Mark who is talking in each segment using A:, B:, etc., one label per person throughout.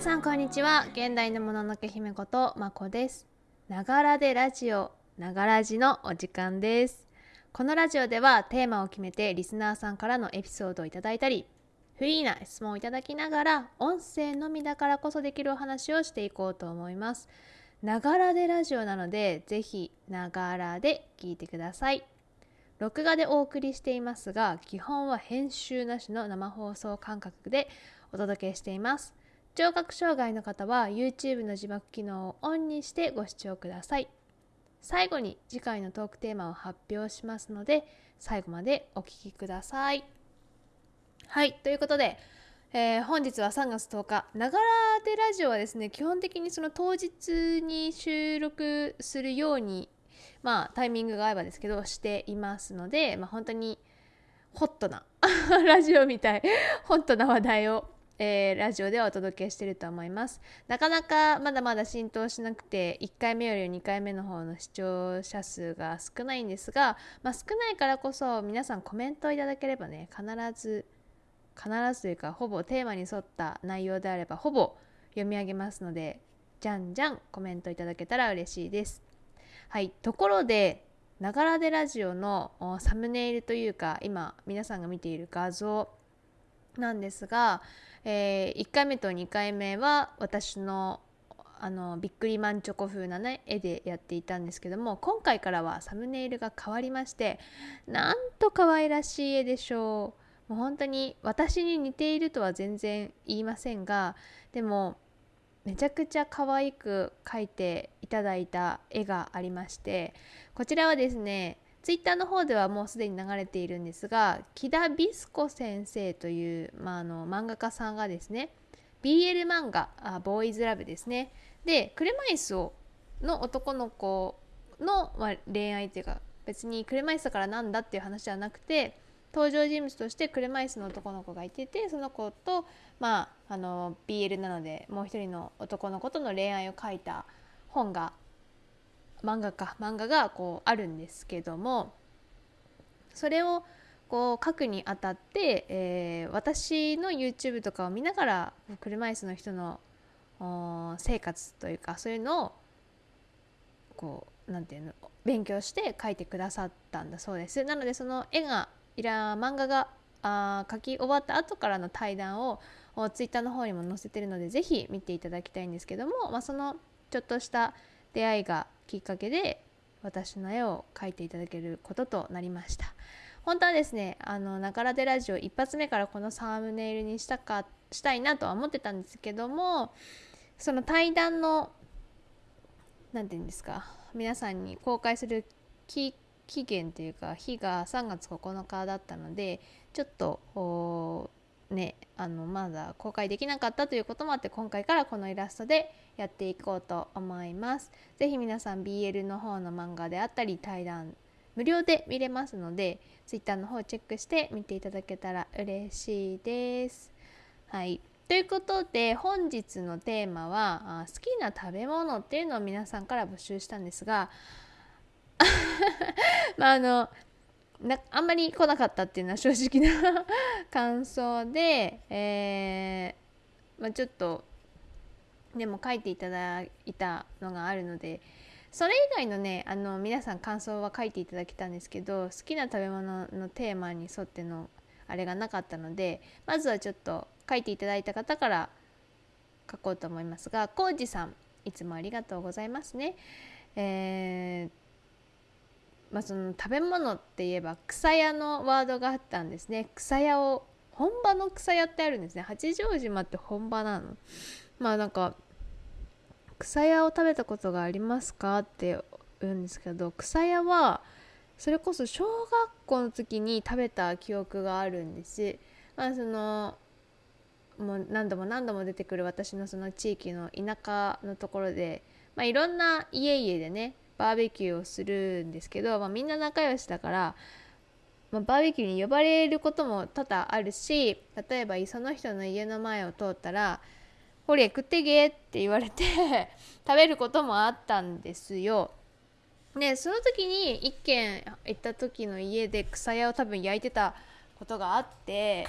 A: 皆さんこんにちは。現代のもののけ姫ことまこです。ながらでラジオながらじのお時間です。このラジオではテーマを決めてリスナーさんからのエピソードをいただいたりフリーな質問をいただきながら音声のみだからこそできるお話をしていこうと思います。ながらでラジオなのでぜひながらで聞いてください。録画でお送りしていますが基本は編集なしの生放送感覚でお届けしています。聴覚障害の方は YouTube の字幕機能をオンにしてご視聴ください。最後に次回のトークテーマを発表しますので最後までお聴きください。はいということで、えー、本日は3月10日ながらでラジオはですね基本的にその当日に収録するようにまあタイミングが合えばですけどしていますので、まあ、本当にホットな ラジオみたいホットな話題をえー、ラジオではお届けしてると思います。なかなかまだまだ浸透しなくて、1回目より2回目の方の視聴者数が少ないんですが、まあ、少ないからこそ皆さんコメントをいただければね、必ず、必ずというか、ほぼテーマに沿った内容であれば、ほぼ読み上げますので、じゃんじゃんコメントいただけたら嬉しいです。はい、ところで、ながらでラジオのサムネイルというか、今皆さんが見ている画像なんですが、えー、1回目と2回目は私のあのビックリマンチョコ風なね絵でやっていたんですけども今回からはサムネイルが変わりましてなんと可愛らしい絵でしょう。もう本当に私に似ているとは全然言いませんがでもめちゃくちゃ可愛く描いていただいた絵がありましてこちらはですねツイッターの方ではもうすでに流れているんですが木田ビスコ先生という、まあ、あの漫画家さんがですね BL 漫画あボーイズラブですね。で車椅子をの男の子の、まあ、恋愛っていうか別に車椅子だからなんだっていう話じゃなくて登場人物として車椅子の男の子がいててその子と、まあ、あの BL なのでもう一人の男の子との恋愛を書いた本が漫画か漫画がこうあるんですけどもそれをこう書くにあたって、えー、私の YouTube とかを見ながら車椅子の人の生活というかそういうのをこうなんていうの勉強して書いてくださったんだそうです。なのでその絵がいら漫画があ書き終わった後からの対談をツイッターの方にも載せてるので是非見ていただきたいんですけども、まあ、そのちょっとした出会いがきっかけで私の絵を描いていただけることとなりました。本当はですねあのながらでラジオ一発目からこのサムネイルにしたかしたいなとは思ってたんですけどもその対談の何て言うんですか皆さんに公開する期限というか日が3月9日だったのでちょっとねあのまだ公開できなかったということもあって今回からこのイラストでやっていこうと思います。是非皆さん BL の方の漫画であったり対談無料で見れますので Twitter の方チェックして見ていただけたら嬉しいです。はいということで本日のテーマは好きな食べ物っていうのを皆さんから募集したんですが まああのなあんまり来なかったっていうのは正直な感想で、えー、まあ、ちょっとでも書いていただいたのがあるのでそれ以外のねあの皆さん感想は書いていただけたんですけど好きな食べ物のテーマに沿ってのあれがなかったのでまずはちょっと書いていただいた方から書こうと思いますが浩二さんいつもありがとうございますね。えーまあ、その食べ物って言えば草屋のワードがあったんですね。草屋を本場の草屋ってあるんですね。八丈島って本場なの？まあなんか草屋を食べたことがありますかって言うんですけど草屋はそれこそ小学校の時に食べた記憶があるんです。まあそのもう何度も何度も出てくる私のその地域の田舎のところで、まあ、いろんな家々でねバーベキューをするんですけど、まあ、みんな仲良しだから、まあ、バーベキューに呼ばれることも多々あるし例えばその人の家の前を通ったら「ほれ食ってけ」って言われて 食べることもあったんですよ。でその時に一軒行った時の家で草屋を多分焼いてたことがあって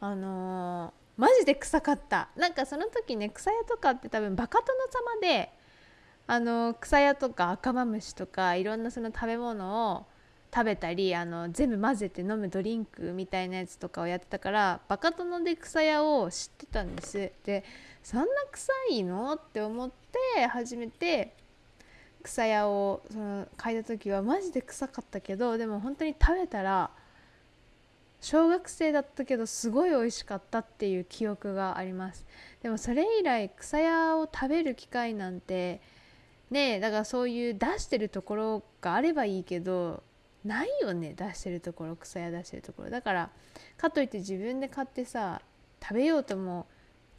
A: あのマジで臭かったなんかその時ね草屋とかって多分バカ殿様であの草屋とか赤マムシとかいろんなその食べ物を食べたりあの全部混ぜて飲むドリンクみたいなやつとかをやってたからバカ殿で草屋を知ってたんです。でそんな臭いの？って思って初めて草屋をその嗅いだ時はマジで臭かったけどでも本当に食べたら小学生だったけどすごい美味しかったっていう記憶があります。でもそれ以来草屋を食べる機会なんてねだからそういう出してるところがあればいいけどないよね出してるところ草屋出してるところ。だからかといって自分で買ってさ食べようとも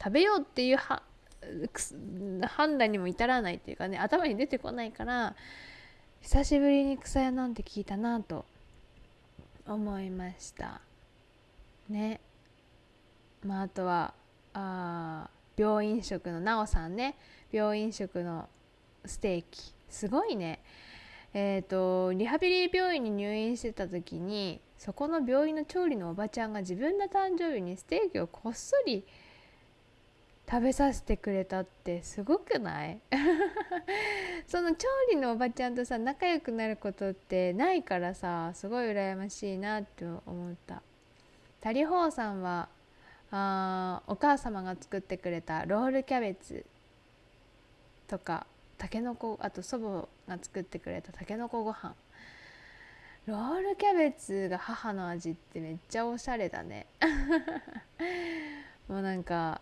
A: 食べようっていう判断にも至らないっていうかね頭に出てこないから久しぶりに草屋なんて聞いたなと思いました。ね。まああとはあ病院食のなおさんね。病院食のステーキ。すごいね。えーと、リハビリ病院に入院してた時にそこの病院の調理のおばちゃんが自分の誕生日にステーキをこっそり食べさせてくれたってすごくない？その調理のおばちゃんとさ仲良くなることってないからさすごい羨ましいなって思った。タリホーさんはあお母様が作ってくれたロールキャベツとかたけのこあと祖母が作ってくれたたけのこご飯。ロールキャベツが母の味ってめっちゃおしゃれだね。もうなんか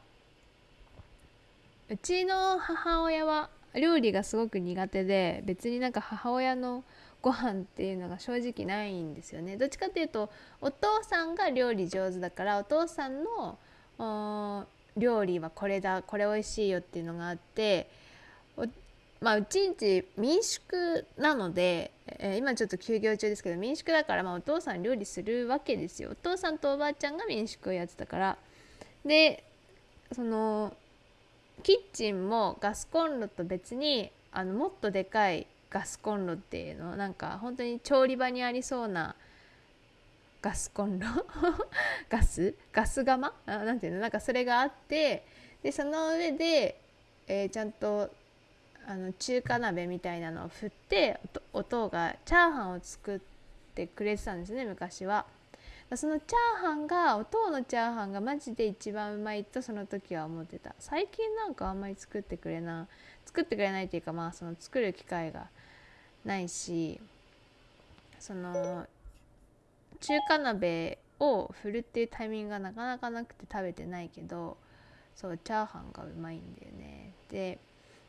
A: うちの母親は料理がすごく苦手で別になんか母親のご飯っていうのが正直ないんですよね。どっちかっていうとお父さんが料理上手だからお父さんの料理はこれだこれ美味しいよっていうのがあってまあうちんち民宿なので、えー、今ちょっと休業中ですけど民宿だからまあお父さん料理するわけですよ。お父さんとおばあちゃんが民宿をやってたから。でそのキッチンもガスコンロと別にあのもっとでかいガスコンロっていうのなんか本当に調理場にありそうなガスコンロ？ガス？ガス窯なんていうの？なんかそれがあってでその上で、えー、ちゃんとあの中華鍋みたいなのを振って音がチャーハンを作ってくれてたんですね昔は。そのチャーハンがお父のチャーハンがマジで一番うまいとその時は思ってた最近なんかあんまり作ってくれな作ってくれないっていうかまあその作る機会がないしその中華鍋を振るっていうタイミングがなかなかなくて食べてないけどそうチャーハンがうまいんだよねで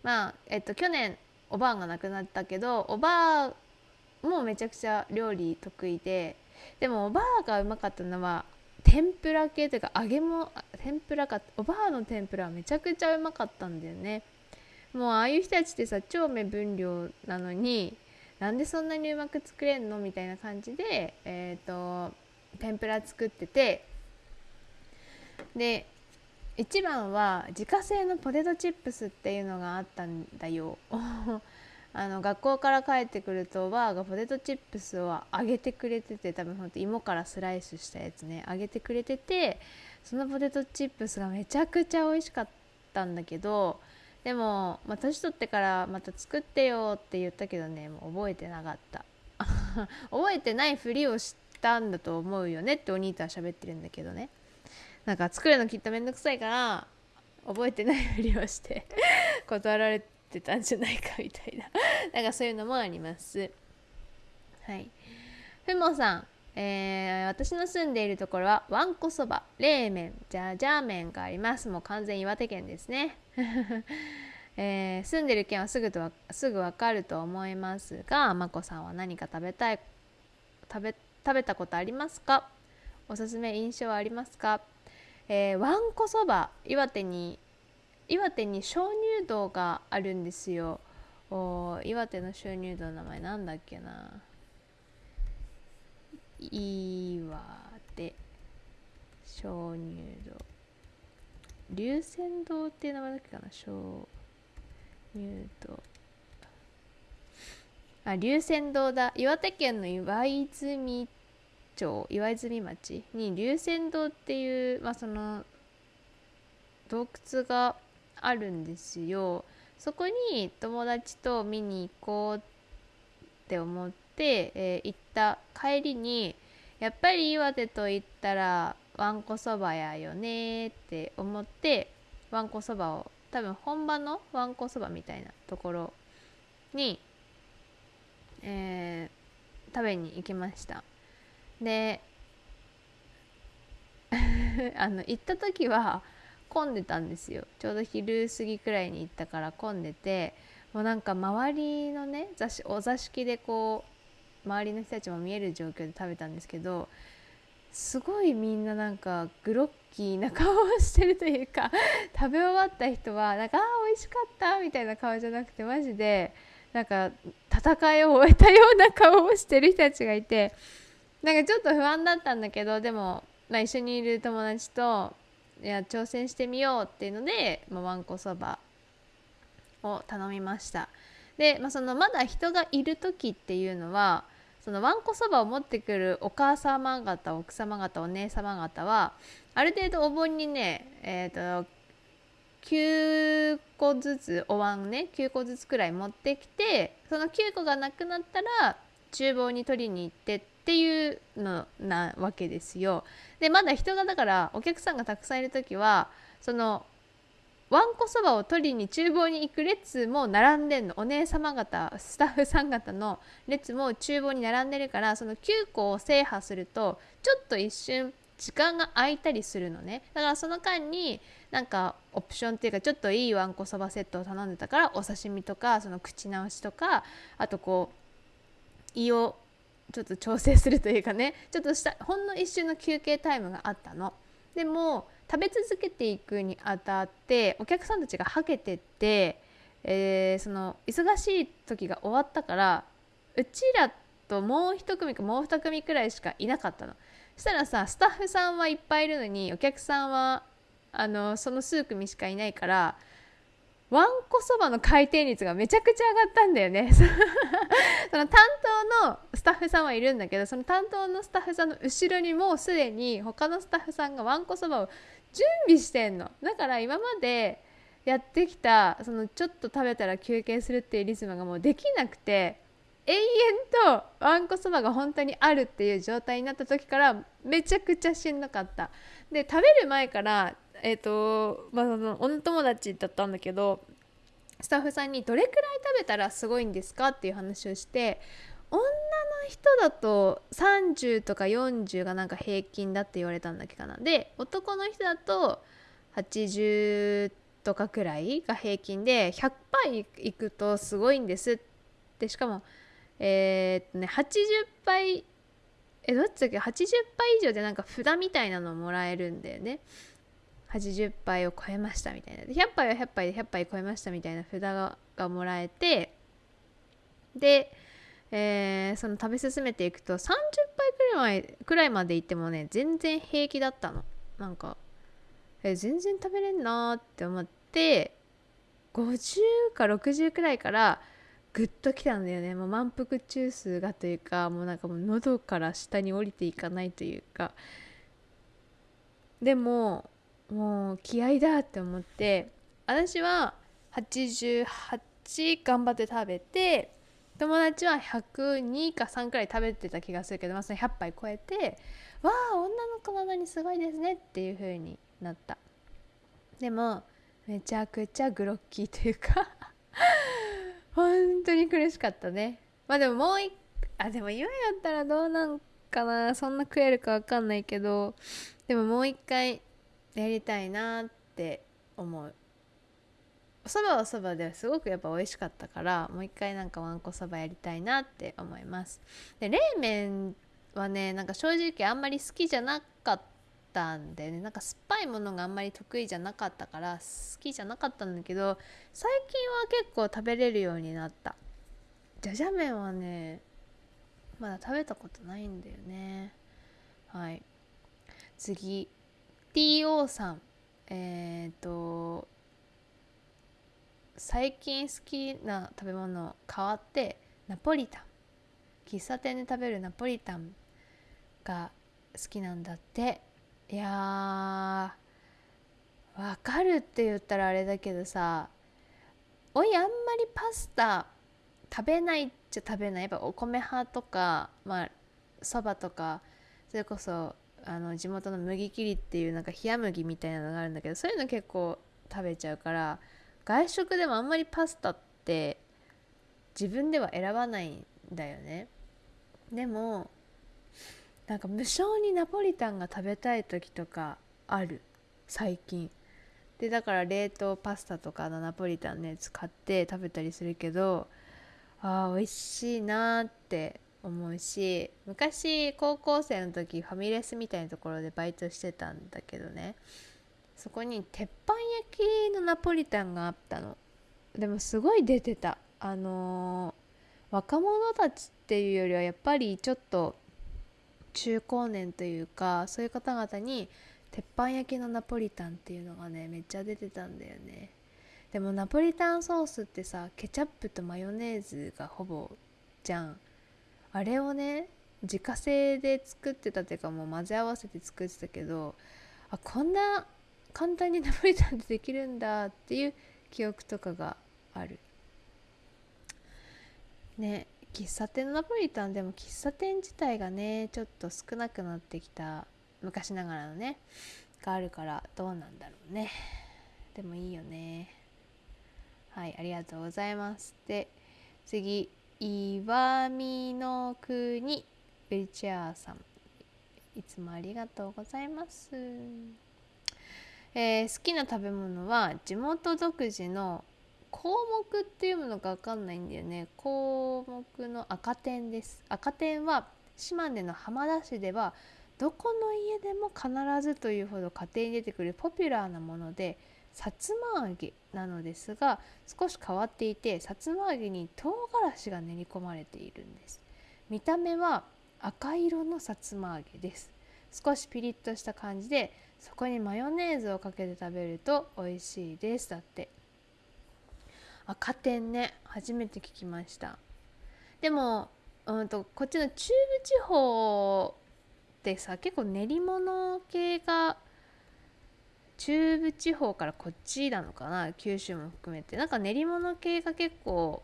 A: まあえっと去年おばあが亡くなったけどおばあもめちゃくちゃ料理得意ででもおばあがうまかったのは天ぷら系というか揚げも天ぷらかおばあの天ぷらはめちゃくちゃうまかったんだよね。もうああいう人たちってさ超目分量なのになんでそんなにうまく作れんのみたいな感じでえっ、ー、と天ぷら作っててで一番は自家製のポテトチップスっていうのがあったんだよ。あの学校から帰ってくるとおばあがポテトチップスを揚げてくれてて多分ほんと芋からスライスしたやつね揚げてくれててそのポテトチップスがめちゃくちゃ美味しかったんだけどでも、まあ、年取ってからまた作ってよって言ったけどねもう覚えてなかった。覚えてないふりをしたんだと思うよねってお兄とは喋ってるんだけどね。なんか作るのきっとめんどくさいから覚えてないふりをして 断られてたんじゃないかみたいな。なんかそういうのもあります。はい。ふもさん。えー、私の住んでいるところはわんこそば冷麺じゃじゃ麺があります。もう完全岩手県ですね、えー、住んでる県はすぐとすぐわかると思いますがまこさんは何か食べたい食べ食べたことありますか？おすすめ印象はありますか、えー、わんこそば岩手に岩手に鍾乳洞があるんですよ。お岩手の鍾乳洞の名前なんだっけな。岩手鍾乳洞。龍泉洞っていう名前だっけかな？鍾乳洞。あ龍泉洞だ。岩手県の岩泉町岩泉町に龍泉洞っていう、まあ、その洞窟があるんですよ。そこに友達と見に行こうって思って、えー、行った帰りにやっぱり岩手と言ったらわんこそばやよねって思ってわんこそばを多分本場のわんこそばみたいなところに、えー、食べに行きました。で あの行った時は混んでたんですよ。ちょうど昼過ぎくらいに行ったから混んでてもうなんか周りのねお座敷でこう周りの人たちも見える状況で食べたんですけどすごいみんななんかグロッキーな顔をしてるというか 食べ終わった人はなんか「あー美味しかった」みたいな顔じゃなくてマジでなんか戦いを終えたような顔をしてる人たちがいてなんかちょっと不安だったんだけどでも、まあ、一緒にいる友達といや挑戦してみようっていうので、ま、わんこそばを頼みました。で、まあ、そのまだ人がいる時っていうのはそのわんこそばを持ってくるお母様方奥様方お姉様方はある程度お盆にねえっ、ー、と9個ずつお椀ね9個ずつくらい持ってきてその9個がなくなったら厨房に取りに行ってってっていうのなわけですよ。でまだ人がだからお客さんがたくさんいる時はそのわんこそばを取りに厨房に行く列も並んでんのお姉様方スタッフさん方の列も厨房に並んでるからその9個を制覇するとちょっと一瞬時間が空いたりするのねだからその間になんかオプションっていうかちょっといいわんこそばセットを頼んでたからお刺身とかその口直しとかあとこう胃をちょっと調整するというかね ちょっとしたほんの一瞬の休憩タイムがあったの。でも食べ続けていくにあたってお客さんたちがはけてって、えー、その忙しい時が終わったからうちらともう一組かもう二組くらいしかいなかったの。そしたらさスタッフさんはいっぱいいるのにお客さんはあのその数組しかいないからわんこそばの回転率がめちゃくちゃ上がったんだよね その担当のタッフさんはいるんだけどその担当のスタッフさんの後ろにもうすでに他のスタッフさんがわんこそばを準備してんの。だから今までやってきたそのちょっと食べたら休憩するっていうリズムがもうできなくて永遠とわんこそばが本当にあるっていう状態になった時からめちゃくちゃしんどかった。で食べる前からえっ、ー、とまあその女友達だったんだけどスタッフさんにどれくらい食べたらすごいんですか？っていう話をして女の人だと30とか40がなんか平均だって言われたんだっけかな。で男の人だと80とかくらいが平均で100杯いくとすごいんですって。しかもえー、っとね80杯えどっちだっけ？80杯以上でなんか札みたいなのもらえるんだよね。80杯を超えましたみたいな。100杯は100杯で100杯超えましたみたいな札ががもらえてで、えー、その食べ進めていくと30杯くらいくらいまでいってもね全然平気だったの。なんか、えー、全然食べれんなって思って50か60くらいからぐっときたんだよね。もう満腹中枢がというかもうなんかもう喉から下に降りていかないというか。でももう気合だって思って私は88頑張って食べて友達は102か3くらい食べてた気がするけど、まあ、その100杯超えてわあ女の子なのにすごいですねっていう風になった。でもめちゃくちゃグロッキーというか 本当に苦しかったね。まあでももう一あでも今やったらどうなんかな。そんな食えるか分かんないけどでももう一回やりたいなって思う。そばはそばですごくやっぱ美味しかったからもう一回なんかわんこそばやりたいなって思います。で冷麺はねなんか正直あんまり好きじゃなかったんでね。なんか酸っぱいものがあんまり得意じゃなかったから好きじゃなかったんだけど最近は結構食べれるようになった。じゃじゃ麺はねまだ食べたことないんだよね。はい。次。TO さん。えっ、ー、と最近好きな食べ物変わってナポリタン。喫茶店で食べるナポリタンが好きなんだって。いやわかるって言ったらあれだけどさおいあんまりパスタ食べないっちゃ食べない。やっぱお米派とかまあそばとかそれこそあの地元の麦切りっていうなんか冷麦みたいなのがあるんだけどそういうの結構食べちゃうから外食でもあんまりパスタって自分では選ばないんだよね。でもなんか無性にナポリタンが食べたい時とかある。最近。でだから冷凍パスタとかのナポリタンのやつ買って食べたりするけどあー美味しいなーって思うし昔高校生の時ファミレスみたいなところでバイトしてたんだけどね。そこに鉄板焼きのナポリタンがあったの。でもすごい出てた。あのー、若者たちっていうよりはやっぱりちょっと中高年というかそういう方々に鉄板焼きのナポリタンっていうのがねめっちゃ出てたんだよね。でもナポリタンソースってさケチャップとマヨネーズがほぼじゃん。あれをね自家製で作ってたっていうかもう混ぜ合わせて作ってたけどあこんな簡単にナポリタンってできるんだっていう記憶とかがある。ね喫茶店のナポリタンでも喫茶店自体がねちょっと少なくなってきた昔ながらのねがあるからどうなんだろうね。でもいいよね。はいありがとうございます。で次岩見の国ベリチェアさん。いつもありがとうございます。えー、好きな食べ物は地元独自の項目っていうものが分かんないんだよね。項目の赤点です。赤点は島根の浜田市ではどこの家でも必ずというほど家庭に出てくるポピュラーなものでさつま揚げなのですが少し変わっていてさつま揚げに唐辛子が練り込まれているんです。見た目は赤色のさつま揚げです。少しピリッとした感じでそこにマヨネーズをかけて食べると美味しいです。だって。赤点ね。初めて聞きました。でも、うんと、こっちの中部地方ってさ結構練り物系が中部地方からこっちなのかな。九州も含めて。なんか練り物系が結構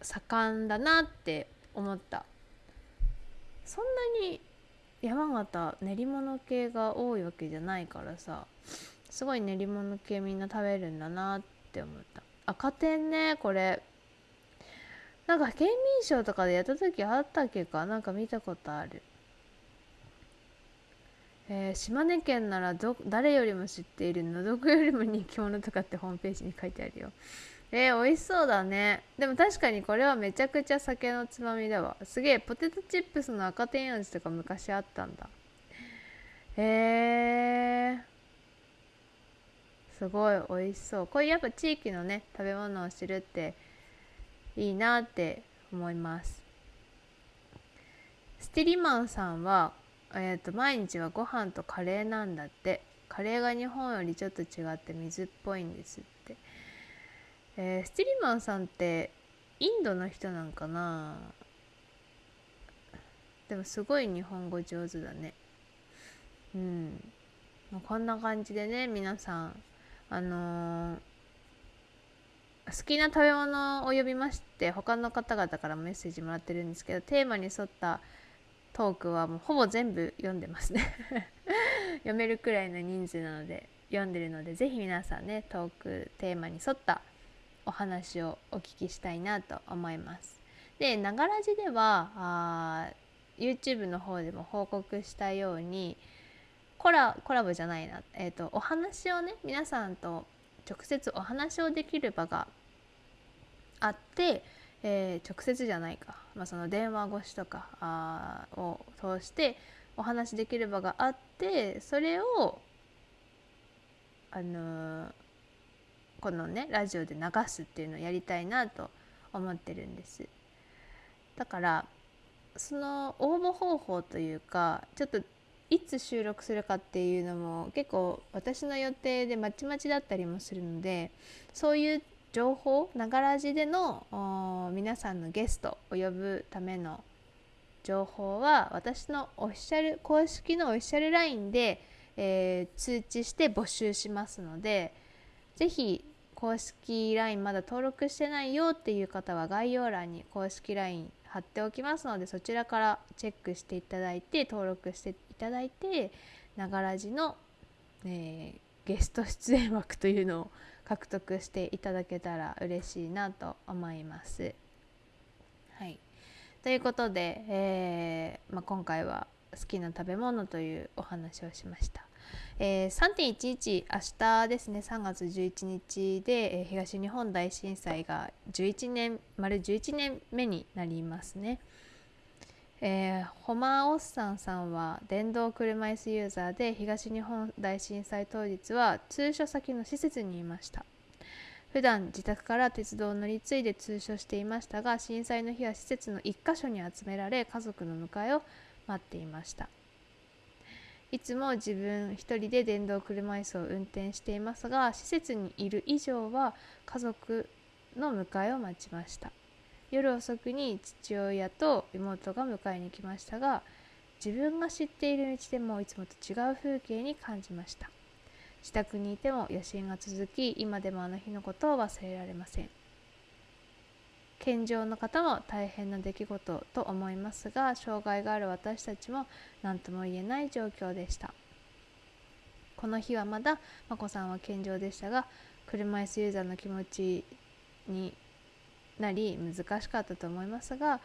A: 盛んだなって思った。そんなに山形練り物系が多いわけじゃないからさすごい練り物系みんな食べるんだなって思った。赤点ねこれ。なんか県民賞とかでやった時あったっけか？なんか見たことある。えー、島根県ならど誰よりも知っているのどこよりも人気者とかってホームページに書いてあるよ。えー、美味しそうだね。でも確かにこれはめちゃくちゃ酒のつまみだわ。すげえポテトチップスの赤点味とか昔あったんだ。へえー、すごい美味しそう。こういうやっぱ地域のね食べ物を知るっていいなって思います。スティリマンさんはえーと、毎日はご飯とカレーなんだって。カレーが日本よりちょっと違って水っぽいんですって、えー、スティリマンさんってインドの人なんかな？でもすごい日本語上手だね。うん。こんな感じでね皆さんあのー、好きな食べ物を呼びまして他の方々からメッセージもらってるんですけどテーマに沿ったトークはもうほぼ全部読んでますね。読めるくらいの人数なので読んでるので是非皆さんねトークテーマに沿ったお話をお聞きしたいなと思います。で、ながらじではあ YouTube の方でも報告したようにコラコラボじゃないな、えーと、お話をね皆さんと直接お話をできる場があってえー、直接じゃないか、まあ、その電話越しとかあを通してお話できる場があってそれをあのー、このねラジオで流すっていうのをやりたいなと思ってるんです。だからその応募方法というかちょっといつ収録するかっていうのも結構私の予定でまちまちだったりもするのでそういう情報ながらじでの皆さんのゲストを呼ぶための情報は私のオフィシャル公式のオフィシャル LINE で、えー、通知して募集しますので是非公式 LINE まだ登録してないよっていう方は概要欄に公式 LINE 貼っておきますのでそちらからチェックしていただいて登録していただいてながらじの、えー、ゲスト出演枠というのを獲得していただけたら嬉しいなと思います。はい、ということで、えー、まあ、今回は好きな食べ物というお話をしました。えー、3.11明日ですね3月11日で、えー、東日本大震災が11年丸11年目になりますね。えー、ホマー・オッサンさんは電動車椅子ユーザーで東日本大震災当日は通所先の施設にいました普段自宅から鉄道を乗り継いで通所していましたが震災の日は施設の1カ所に集められ家族の迎えを待っていましたいつも自分一人で電動車椅子を運転していますが施設にいる以上は家族の迎えを待ちました。夜遅くに父親と妹が迎えに来ましたが自分が知っている道でもいつもと違う風景に感じました。自宅にいても野心が続き今でもあの日のことを忘れられません。健常の方も大変な出来事と思いますが障害がある私たちも何とも言えない状況でした。この日はまだ眞子さんは健常でしたが車椅子ユーザーの気持ちになり難しかったと思いますが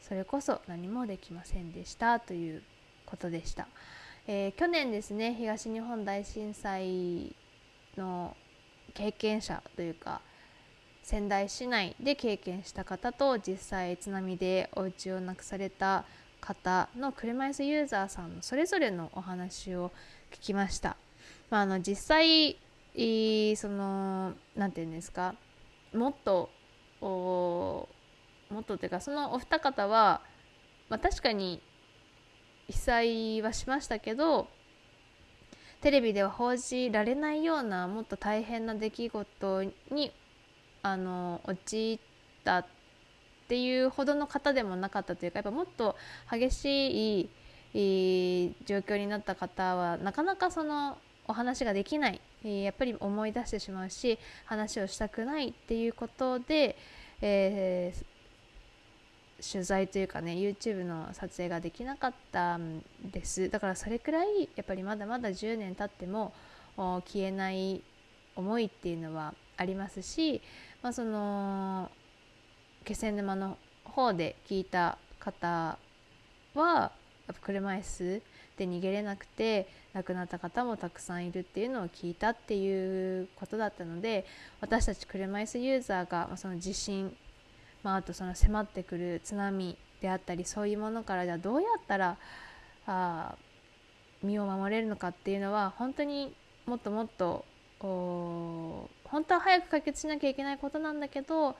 A: それこそ何もできませんでしたということでした、えー、去年ですね東日本大震災の経験者というか仙台市内で経験した方と実際津波でお家をなくされた方の車椅子ユーザーさんのそれぞれのお話を聞きました。まあ、あの実際その何て言うんですか？もっともっとっていうかそのお二方は、まあ、確かに被災はしましたけどテレビでは報じられないようなもっと大変な出来事にあの陥ったっていうほどの方でもなかったというかやっぱもっと激しい状況になった方はなかなかそのお話ができないやっぱり思い出してしまうし話をしたくないっていうことで、えー、取材というかね YouTube の撮影ができなかったんです。だからそれくらいやっぱりまだまだ10年経っても消えない思いっていうのはありますし、まあ、その気仙沼の方で聞いた方はやっぱ車椅子で逃げれなくて亡くなった方もたくさんいるっていうのを聞いたっていうことだったので私たち車椅子ユーザーがその地震、まあ、あとその迫ってくる津波であったりそういうものからじゃどうやったらあ身を守れるのかっていうのは本当にもっともっと本当は早く解決しなきゃいけないことなんだけど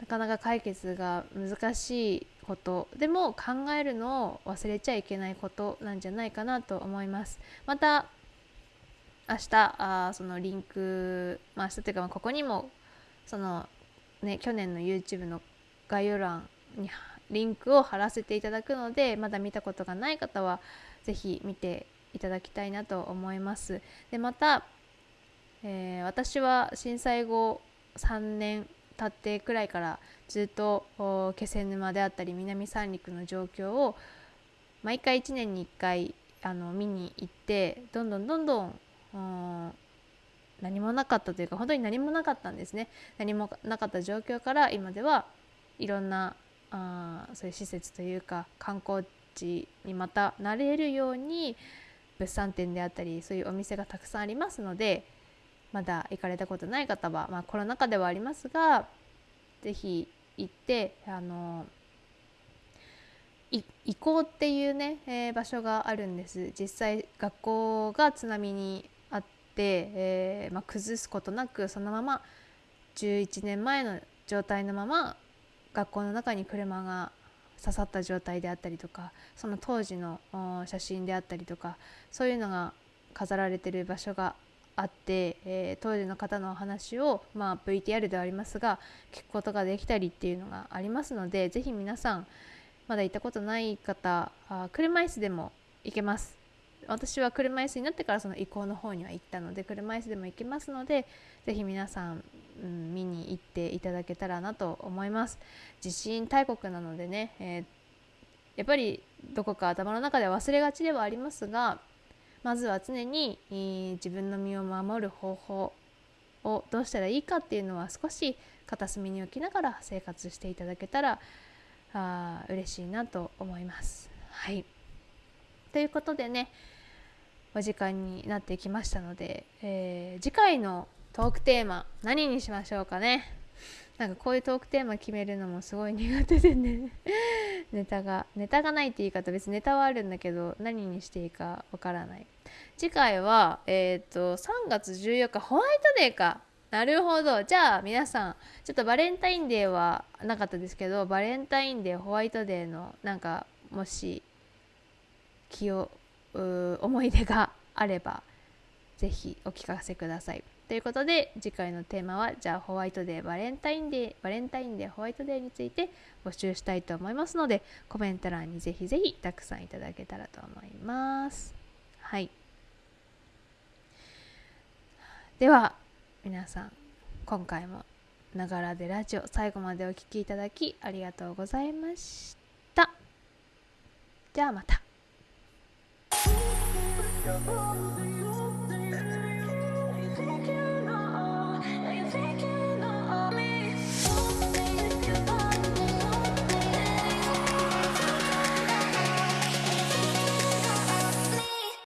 A: なかなか解決が難しいこと。でも考えるのを忘れちゃいけないことなんじゃないかなと思います。また明日あそのリンク、まあ、明日というかここにもそのね去年の YouTube の概要欄にリンクを貼らせていただくのでまだ見たことがない方は是非見ていただきたいなと思います。でまた、えー、私は震災後3年経ってくらいからずっと気仙沼であったり南三陸の状況を毎回1年に1回あの見に行ってどんどんどんどん何もなかったというか本当に何もなかったんですね。何もなかった状況から今ではいろんなあそういう施設というか観光地にまたなれるように物産展であったりそういうお店がたくさんありますのでまだ行かれたことない方は、まあ、コロナ禍ではありますが是非行ってあの行こうっていうね、えー、場所があるんです。実際学校が津波にあって、えー、まあ、崩すことなくそのまま11年前の状態のまま学校の中に車が刺さった状態であったりとかその当時の写真であったりとかそういうのが飾られてる場所があって、えー、当時の方のお話を、まあ、VTR ではありますが聞くことができたりっていうのがありますので是非皆さんまだ行ったことない方あ車椅子でも行けます。私は車椅子になってからその移行の方には行ったので車椅子でも行けますので是非皆さん、うん、見に行っていただけたらなと思います。地震大国なのでね、えー、やっぱりどこか頭の中で忘れがちではありますがまずは常に、えー、自分の身を守る方法をどうしたらいいかっていうのは少し片隅に置きながら生活していただけたらあ嬉しいなと思います。はいということでねお時間になってきましたので、えー、次回のトークテーマ何にしましょうかねなんかこういうトークテーマ決めるのもすごい苦手でね。ネタがネタがないって言い方別にネタはあるんだけど何にしていいかわからない。次回はえっ、と3月14日ホワイトデーか。なるほど。じゃあ皆さんちょっとバレンタインデーはなかったですけどバレンタインデーホワイトデーのなんかもし気を思い出があればぜひお聞かせください。ということで次回のテーマはじゃあホワイトデーバレンタインデーバレンタインデーホワイトデーについて募集したいと思いますのでコメント欄にぜひぜひたくさんいただけたらと思います。はい。では皆さん今回もながらでラジオ最後までお聴きいただきありがとうございました。じゃあまた。